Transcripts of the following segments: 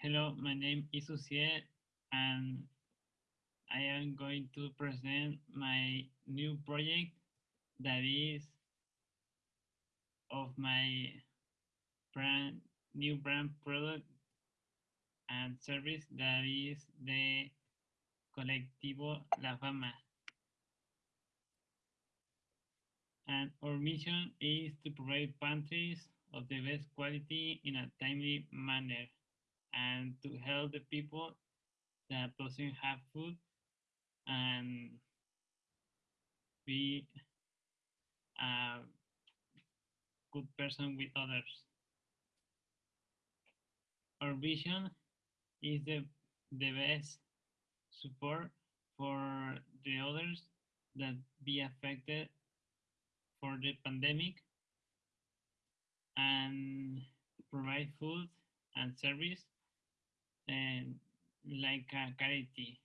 Hello, my name is Uciel and I am going to present my new project that is of my brand new brand product and service that is the Colectivo La Fama. And our mission is to provide pantries of the best quality in a timely manner and to help the people that doesn't have food and be a good person with others. Our vision is the, the best support for the others that be affected for the pandemic and provide food and service Eh, like a charity.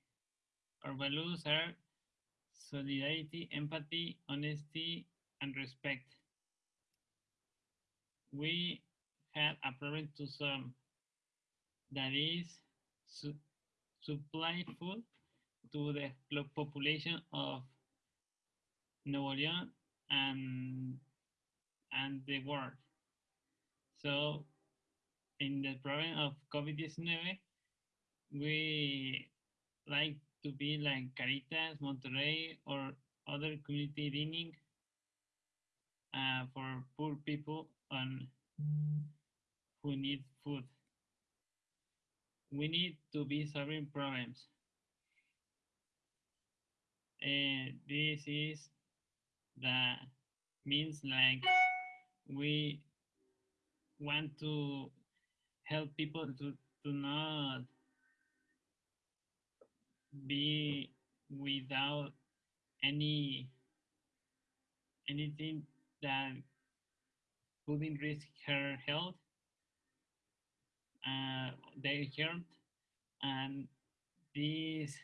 Our values are solidarity, empathy, honesty, and respect. We have a problem to solve that is su supply food to the population of Nuevo León and and the world. So in the problem of COVID-19, we like to be like Caritas, Monterrey, or other community dining uh, for poor people and who need food. We need to be solving problems. And this is the means like we want to help people to, to not be without any anything that could risk her health uh, their health and this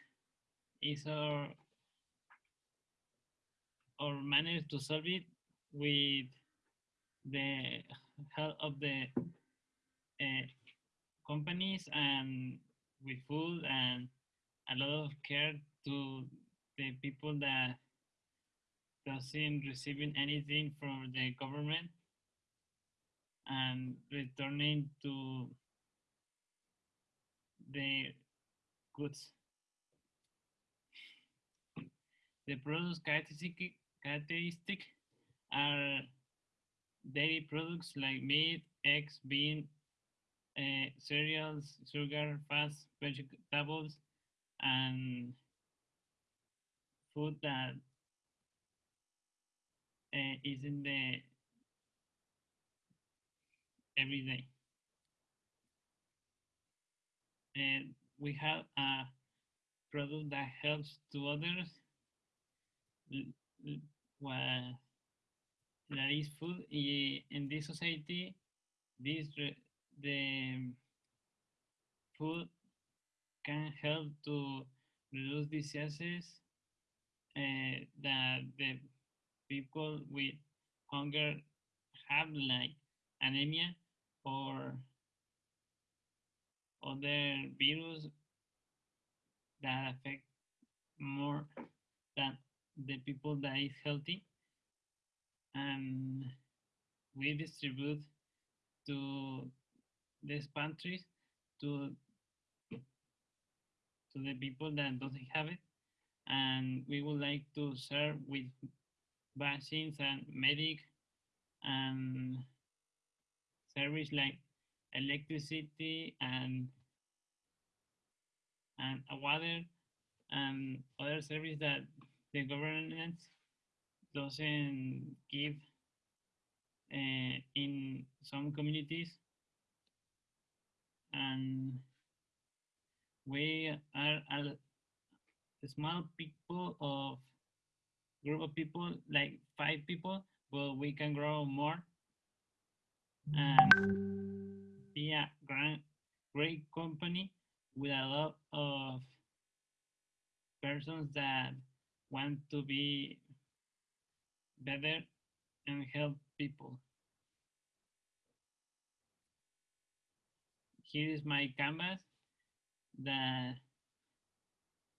is our our manner to solve it with the help of the uh, companies and with food and a lot of care to the people that doesn't receiving anything from the government and returning to the goods. The products characteristic, characteristic are dairy products like meat, eggs, bean, uh, cereals, sugar, fats, vegetables, and food that uh, is in the everyday. And we have a product that helps to others. Well, that is food in this society. This the food can help to reduce diseases uh, that the people with hunger have like anemia or other virus that affect more than the people that is healthy. And we distribute to these pantries to the people that doesn't have it. And we would like to serve with vaccines and medic and service like electricity and and water and other service that the government doesn't give uh, in some communities. And we are a small people of group of people like five people but we can grow more and be a grand, great company with a lot of persons that want to be better and help people. here is my canvas that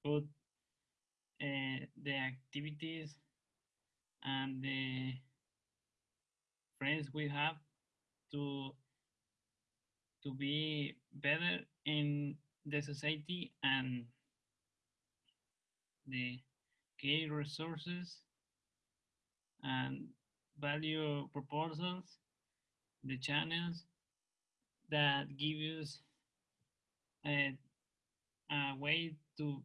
put uh, the activities and the friends we have to to be better in the society and the key resources and value proposals, the channels that give us a way to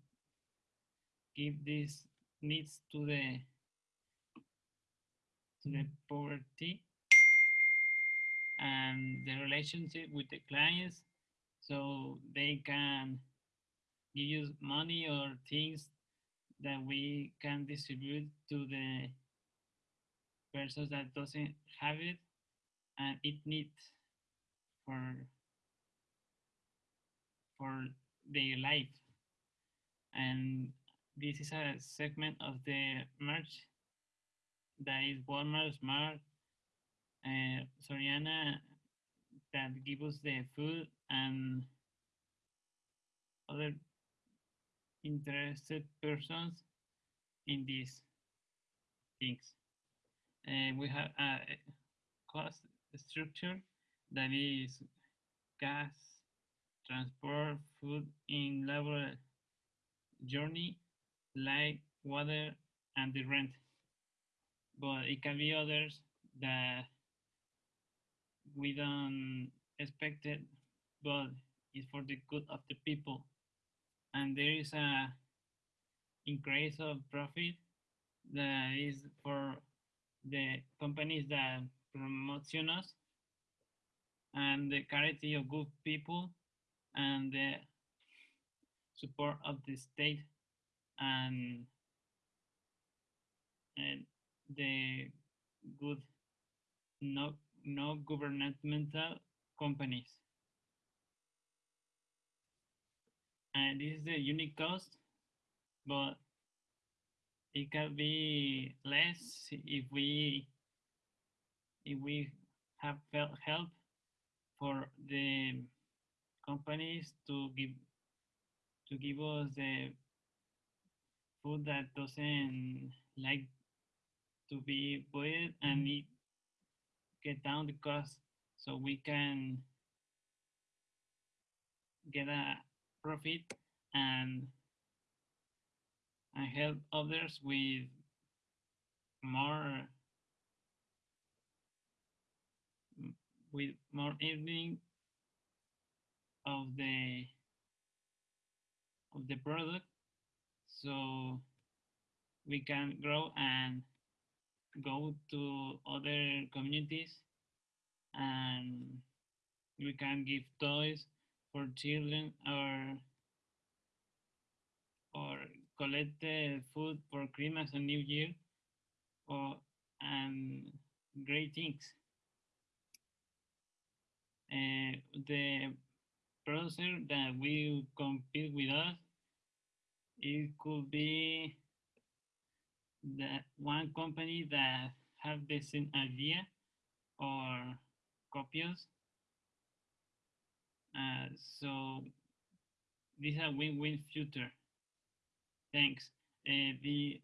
give these needs to the to the poverty and the relationship with the clients so they can give you money or things that we can distribute to the persons that doesn't have it and it needs for for their life and this is a segment of the merch that is Walmart Smart uh, Soriana that give us the food and other interested persons in these things. Uh, we have a cost structure that is gas, transport, food in labor journey, light, water, and the rent. But it can be others that we don't expect it, but it's for the good of the people. And there is a increase of profit that is for the companies that promotion us and the charity of good people and the support of the state and, and the good no no governmental companies. And this is the unique cost, but it can be less if we if we have help for the companies to give to give us the food that doesn't like to be boiled and it get down the cost so we can get a profit and and help others with more with more earning of the of the product so we can grow and go to other communities and we can give toys for children or or collect the food for Christmas and New Year or and great things. Uh, the producer that will compete with us, it could be that one company that have the same idea or copies. Uh, so this is a win-win future. Thanks. Uh, the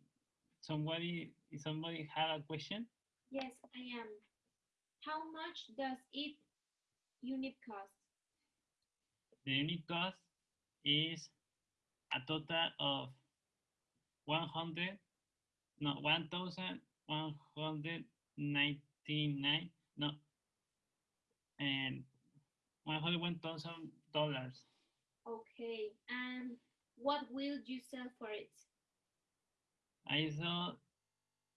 somebody somebody have a question? Yes, I am. How much does it unit cost? The unit cost is a total of 100 no, 1,199, no, and $101,000. Okay, and what will you sell for it? I sell,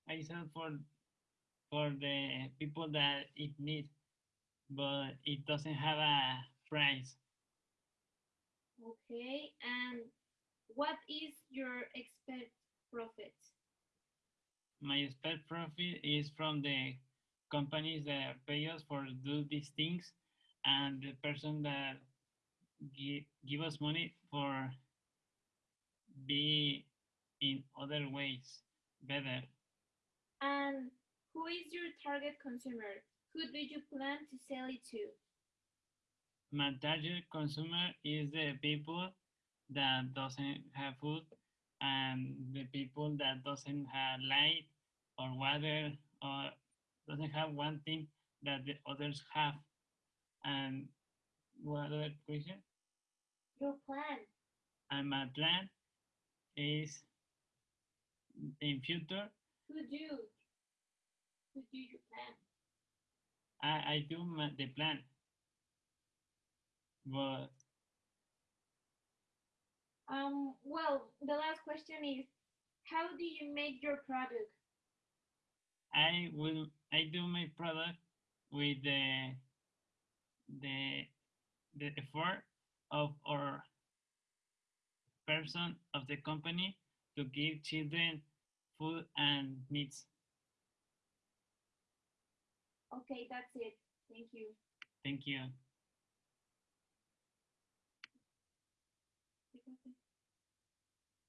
I sell for, for the people that it needs, but it doesn't have a price. Okay, and what is your expect profit? my expect profit is from the companies that pay us for do these things and the person that give, give us money for be in other ways better. And who is your target consumer? Who do you plan to sell it to? my target consumer is the people that doesn't have food and the people that doesn't have light or water or doesn't have one thing that the others have. And what other question? Your plan. And my plan is in future Who do? Who do your plan? I, I do my, the plan. But Um, well, the last question is, how do you make your product? I will I do my product with the the the effort of our person of the company to give children food and meats. Okay, that's it. Thank you. Thank you.